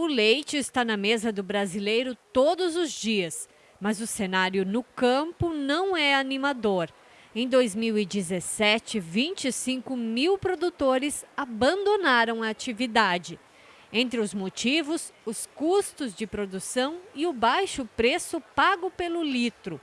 O leite está na mesa do brasileiro todos os dias, mas o cenário no campo não é animador. Em 2017, 25 mil produtores abandonaram a atividade. Entre os motivos, os custos de produção e o baixo preço pago pelo litro.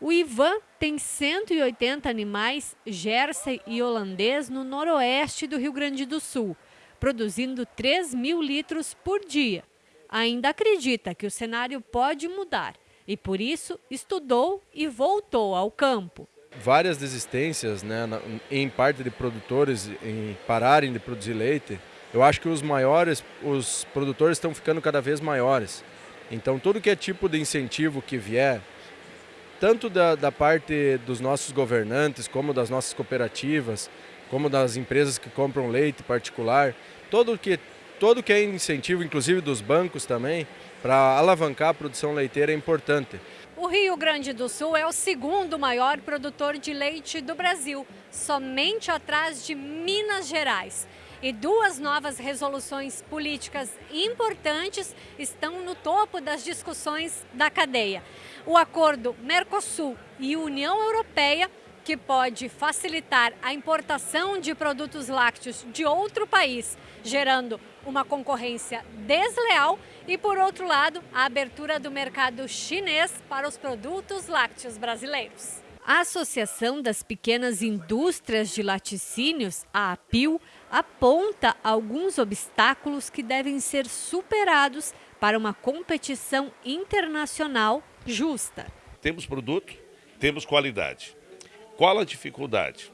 O Ivan tem 180 animais Jersey e holandês no noroeste do Rio Grande do Sul, produzindo 3 mil litros por dia. Ainda acredita que o cenário pode mudar e, por isso, estudou e voltou ao campo. Várias desistências, né, em parte de produtores, em pararem de produzir leite. Eu acho que os maiores, os produtores estão ficando cada vez maiores. Então, tudo que é tipo de incentivo que vier, tanto da, da parte dos nossos governantes, como das nossas cooperativas, como das empresas que compram leite particular, todo que, todo que é incentivo, inclusive dos bancos também, para alavancar a produção leiteira é importante. O Rio Grande do Sul é o segundo maior produtor de leite do Brasil, somente atrás de Minas Gerais. E duas novas resoluções políticas importantes estão no topo das discussões da cadeia. O acordo Mercosul e União Europeia que pode facilitar a importação de produtos lácteos de outro país, gerando uma concorrência desleal e, por outro lado, a abertura do mercado chinês para os produtos lácteos brasileiros. A Associação das Pequenas Indústrias de Laticínios, a APIL, aponta alguns obstáculos que devem ser superados para uma competição internacional justa. Temos produto, temos qualidade. Qual a dificuldade?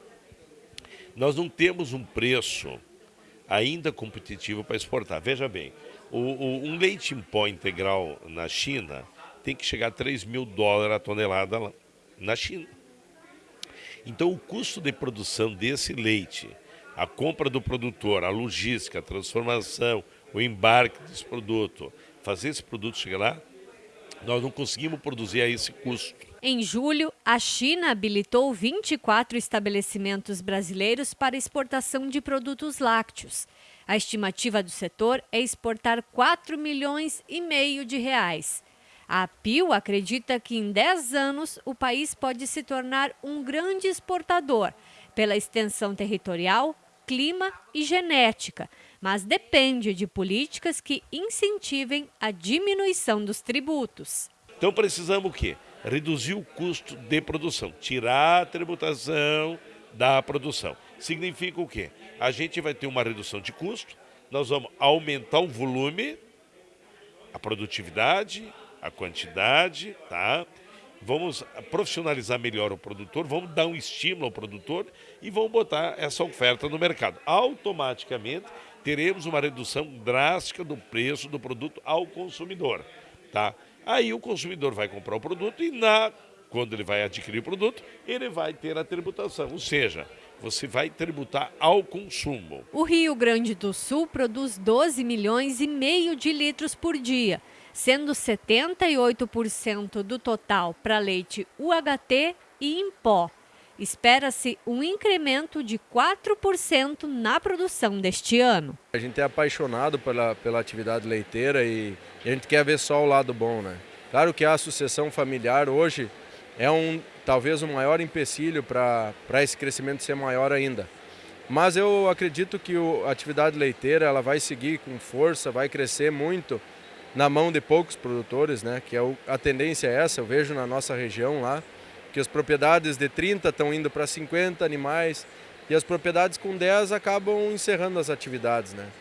Nós não temos um preço ainda competitivo para exportar. Veja bem, o, o, um leite em pó integral na China tem que chegar a 3 mil dólares a tonelada na China. Então, o custo de produção desse leite, a compra do produtor, a logística, a transformação, o embarque desse produto, fazer esse produto chegar lá, nós não conseguimos produzir a esse custo. Em julho, a China habilitou 24 estabelecimentos brasileiros para exportação de produtos lácteos. A estimativa do setor é exportar 4 milhões e meio de reais. A APIL acredita que em 10 anos o país pode se tornar um grande exportador, pela extensão territorial, clima e genética, mas depende de políticas que incentivem a diminuição dos tributos. Então precisamos o quê? Reduzir o custo de produção, tirar a tributação da produção. Significa o quê? A gente vai ter uma redução de custo, nós vamos aumentar o volume, a produtividade, a quantidade, tá? Vamos profissionalizar melhor o produtor, vamos dar um estímulo ao produtor e vamos botar essa oferta no mercado. Automaticamente teremos uma redução drástica do preço do produto ao consumidor, tá? Aí o consumidor vai comprar o produto e na quando ele vai adquirir o produto, ele vai ter a tributação, ou seja, você vai tributar ao consumo. O Rio Grande do Sul produz 12 milhões e meio de litros por dia sendo 78% do total para leite UHT e em pó. Espera-se um incremento de 4% na produção deste ano. A gente é apaixonado pela, pela atividade leiteira e, a gente quer ver só o lado bom. Né? Claro que a sucessão familiar hoje é um talvez o um maior empecilho para esse crescimento ser maior ainda. Mas eu acredito que o, a atividade leiteira ela vai seguir com força, vai crescer muito na mão de poucos produtores, né? que é o, a tendência é essa, eu vejo na nossa região lá, que as propriedades de 30 estão indo para 50 animais e as propriedades com 10 acabam encerrando as atividades. Né?